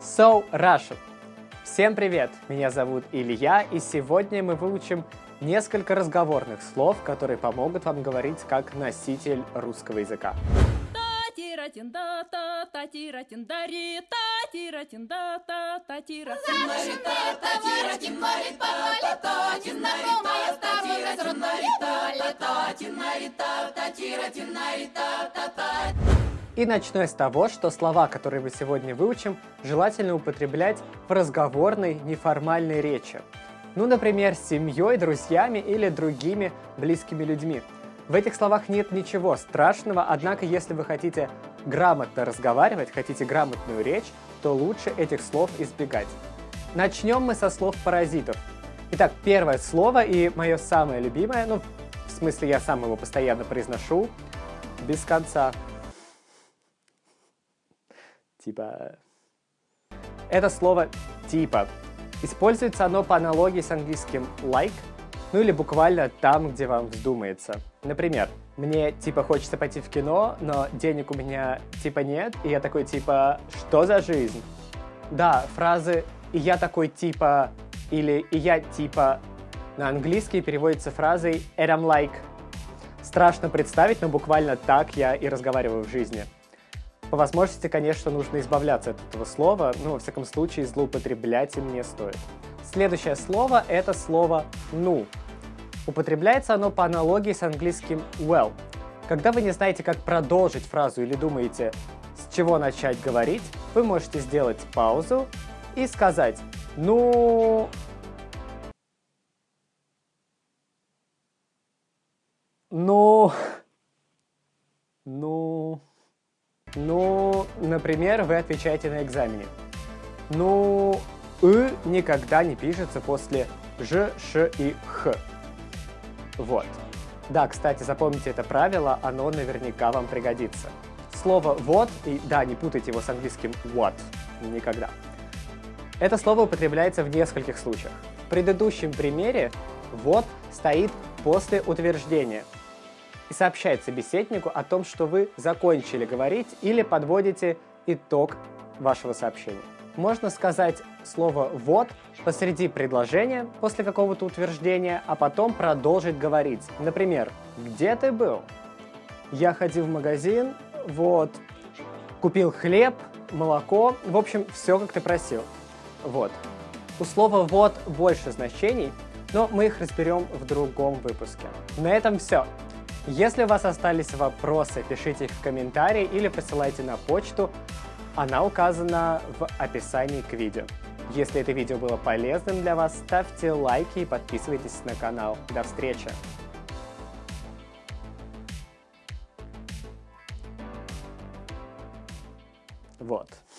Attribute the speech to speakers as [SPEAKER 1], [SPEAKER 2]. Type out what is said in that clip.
[SPEAKER 1] So Russian. Всем привет! Меня зовут Илья, и сегодня мы выучим несколько разговорных слов, которые помогут вам говорить как носитель русского языка. И начну я с того, что слова, которые мы сегодня выучим, желательно употреблять в разговорной, неформальной речи. Ну, например, с семьей, друзьями или другими близкими людьми. В этих словах нет ничего страшного, однако если вы хотите грамотно разговаривать, хотите грамотную речь, то лучше этих слов избегать. Начнем мы со слов паразитов. Итак, первое слово и мое самое любимое, ну, в смысле я сам его постоянно произношу, без конца типа... Это слово «типа». Используется оно по аналогии с английским «like», ну или буквально там, где вам вздумается. Например, мне типа хочется пойти в кино, но денег у меня типа нет, и я такой типа «что за жизнь?». Да, фразы «и я такой типа» или «и я типа» на английский переводится фразой «and I'm like». Страшно представить, но буквально так я и разговариваю в жизни. По возможности, конечно, нужно избавляться от этого слова, но, во всяком случае, злоупотреблять им не стоит. Следующее слово – это слово «ну». Употребляется оно по аналогии с английским well. Когда вы не знаете, как продолжить фразу или думаете, с чего начать говорить, вы можете сделать паузу и сказать «ну...» «ну...» «ну...» Ну, например, вы отвечаете на экзамене. Ну, «ы» никогда не пишется после «ж», «ш» и «х». Вот. Да, кстати, запомните это правило, оно наверняка вам пригодится. Слово «вот», и да, не путайте его с английским «what», никогда. Это слово употребляется в нескольких случаях. В предыдущем примере «вот» стоит после утверждения – и сообщает собеседнику о том, что вы закончили говорить или подводите итог вашего сообщения. Можно сказать слово «вот» посреди предложения после какого-то утверждения, а потом продолжить говорить. Например, «Где ты был?» «Я ходил в магазин, вот, купил хлеб, молоко, в общем, все, как ты просил». Вот. У слова «вот» больше значений, но мы их разберем в другом выпуске. На этом все. Если у вас остались вопросы, пишите их в комментарии или присылайте на почту. Она указана в описании к видео. Если это видео было полезным для вас, ставьте лайки и подписывайтесь на канал. До встречи! Вот.